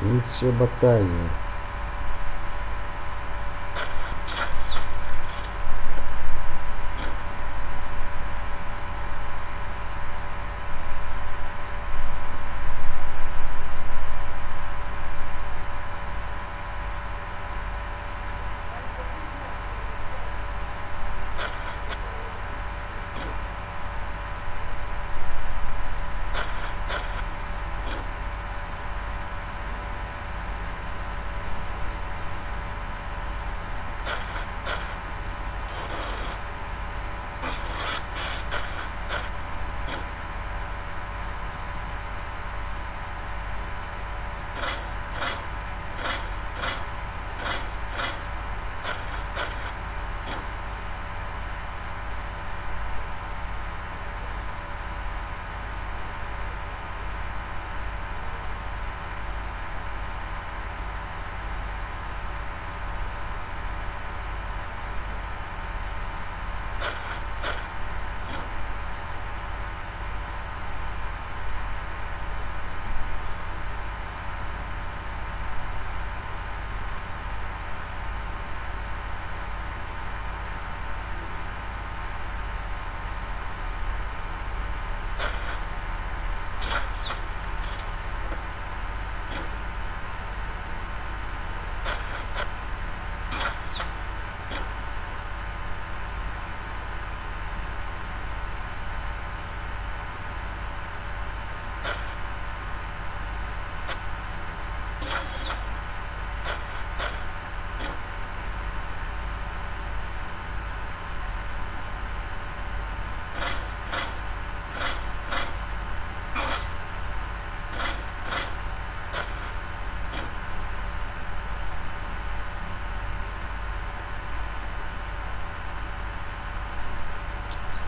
Миссия Батавия.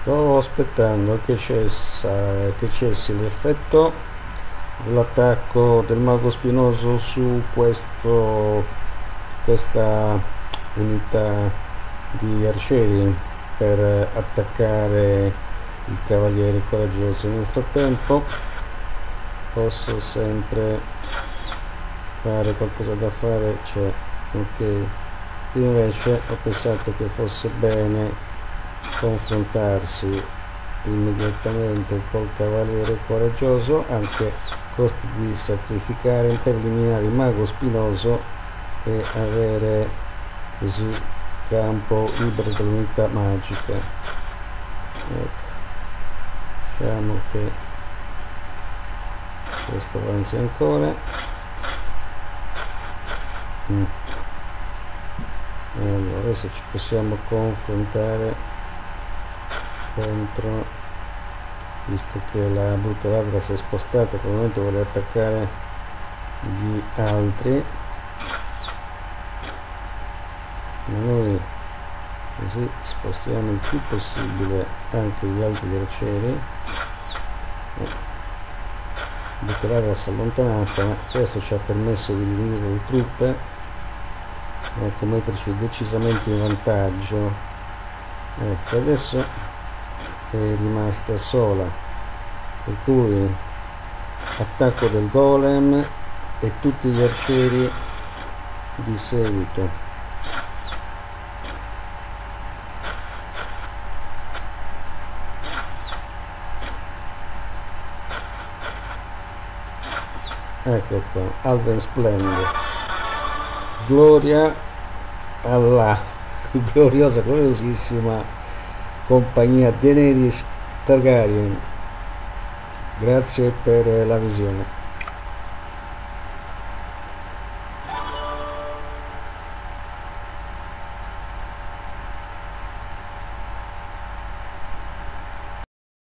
Sto aspettando che, cessa, che cessi l'effetto dell'attacco del mago spinoso su questo, questa unità di arcieri per attaccare il cavaliere coraggioso nel frattempo posso sempre fare qualcosa da fare c'è ok. Invece ho pensato che fosse bene confrontarsi immediatamente col cavaliere coraggioso anche a costo di sacrificare per eliminare il mago spinoso e avere così campo libero dell'unità magica ecco. Diciamo che questo avanzi ancora. Mm. allora adesso ci possiamo confrontare contro visto che la brutta ladra si è spostata probabilmente vuole attaccare gli altri. Ma noi così spostiamo il più possibile anche gli altri arcieri la brutta ladra si è allontanata questo ci ha permesso di dividere le truppe ecco metterci decisamente in vantaggio. Ecco adesso è rimasta sola. Per cui attacco del golem e tutti gli arcieri di seguito. Ecco qua Alven Splendor. Gloria alla gloriosa gloriosissima compagnia Daenerys Targaryen. Grazie per la visione